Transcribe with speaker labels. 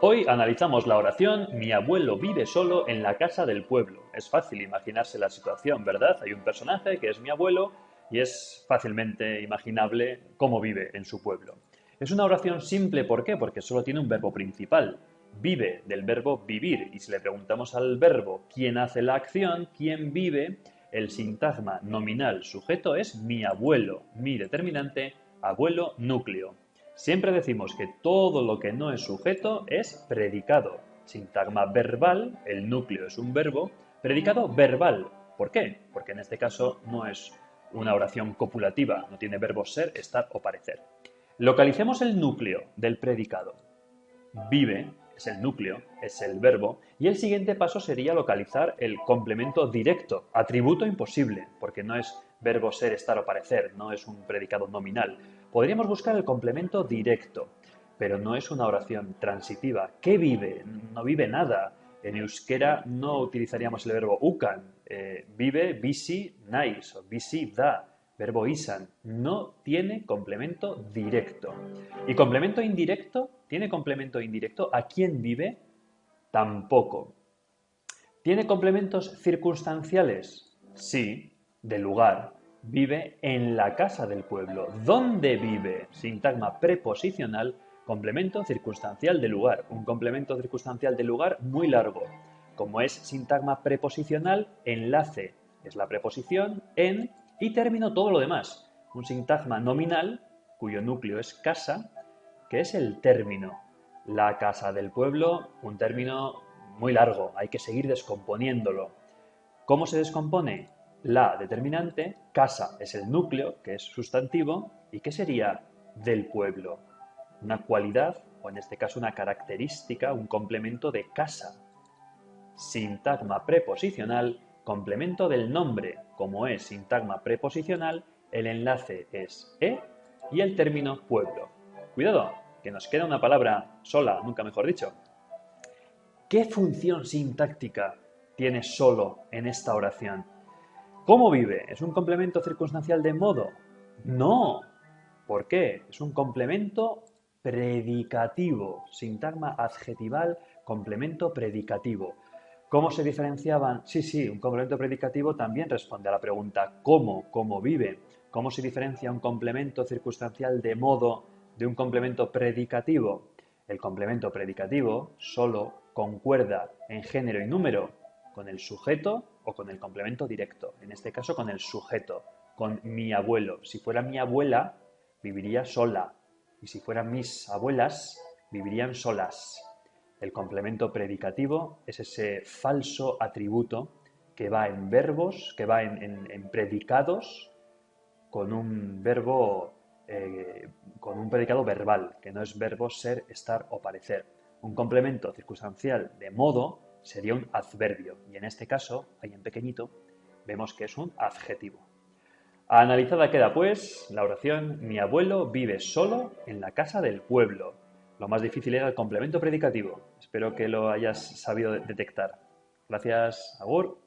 Speaker 1: Hoy analizamos la oración Mi abuelo vive solo en la casa del pueblo. Es fácil imaginarse la situación, ¿verdad? Hay un personaje que es mi abuelo y es fácilmente imaginable cómo vive en su pueblo. Es una oración simple, ¿por qué? Porque solo tiene un verbo principal. Vive del verbo vivir y si le preguntamos al verbo quién hace la acción, quién vive, el sintagma nominal sujeto es mi abuelo, mi determinante, abuelo núcleo. Siempre decimos que todo lo que no es sujeto es predicado. Sintagma verbal, el núcleo es un verbo, predicado verbal. ¿Por qué? Porque en este caso no es una oración copulativa, no tiene verbos ser, estar o parecer. Localicemos el núcleo del predicado. Vive es el núcleo, es el verbo, y el siguiente paso sería localizar el complemento directo, atributo imposible, porque no es verbo ser, estar o parecer, no es un predicado nominal. Podríamos buscar el complemento directo, pero no es una oración transitiva. ¿Qué vive? No vive nada. En euskera no utilizaríamos el verbo ukan. Eh, vive, bisi, nais o bisi, da. Verbo isan. No tiene complemento directo. ¿Y complemento indirecto? ¿Tiene complemento indirecto? ¿A quién vive? Tampoco. ¿Tiene complementos circunstanciales? Sí, de lugar, vive en la casa del pueblo. ¿Dónde vive? Sintagma preposicional, complemento circunstancial de lugar. Un complemento circunstancial de lugar muy largo. Como es sintagma preposicional, enlace es la preposición, en y término todo lo demás. Un sintagma nominal, cuyo núcleo es casa, que es el término. La casa del pueblo, un término muy largo, hay que seguir descomponiéndolo. ¿Cómo se descompone? La determinante, casa es el núcleo, que es sustantivo, ¿y qué sería del pueblo? Una cualidad, o en este caso una característica, un complemento de casa. Sintagma preposicional, complemento del nombre. Como es sintagma preposicional, el enlace es e y el término pueblo. Cuidado, que nos queda una palabra sola, nunca mejor dicho. ¿Qué función sintáctica tiene solo en esta oración? ¿Cómo vive? ¿Es un complemento circunstancial de modo? No. ¿Por qué? Es un complemento predicativo. Sintagma adjetival, complemento predicativo. ¿Cómo se diferenciaban? Sí, sí, un complemento predicativo también responde a la pregunta ¿cómo? ¿Cómo vive? ¿Cómo se diferencia un complemento circunstancial de modo de un complemento predicativo? El complemento predicativo solo concuerda en género y número con el sujeto o con el complemento directo, en este caso con el sujeto, con mi abuelo. Si fuera mi abuela, viviría sola, y si fueran mis abuelas, vivirían solas. El complemento predicativo es ese falso atributo que va en verbos, que va en, predicados con un verbo, eh, con un predicado verbal, que no es verbo ser, estar o parecer. Un complemento circunstancial de modo sería un adverbio y en este caso, ahí en pequeñito, vemos que es un adjetivo. Analizada queda pues la oración Mi abuelo vive solo en la casa del pueblo. Lo más difícil era el complemento predicativo. Espero que lo hayas sabido detectar. Gracias, Agur.